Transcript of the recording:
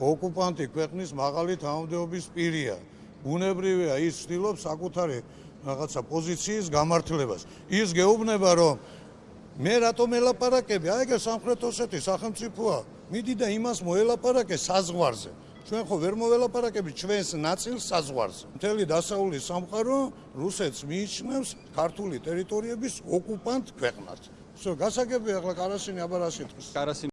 ოკუპანტი ქვეყნის მაღალი თანამდებობის პირია. უნებრივია, ის ცდილობს საკუთარი რაღაცა პოზიციის გამართლებას. ის გეუბნება, რომ მე რატომ ელაპარაკები? აი ეგ სამხრეთ ოსეთის სახელმწიფოა. მიდი და იმას მოელაპარაკე საზღვარზე. ჩვენ ხო ვერ მოველაპარაკებით ჩვენს ნაწილ საზღვარზე. მთელი დასავლური სამყარო რუსეთს მიიჩნევს ქართული ტერიტორიების ოკუპანტ ქვეყნად. всё, გასაგებია ახლა კარასინი აბარაშიტყვის. კარასინი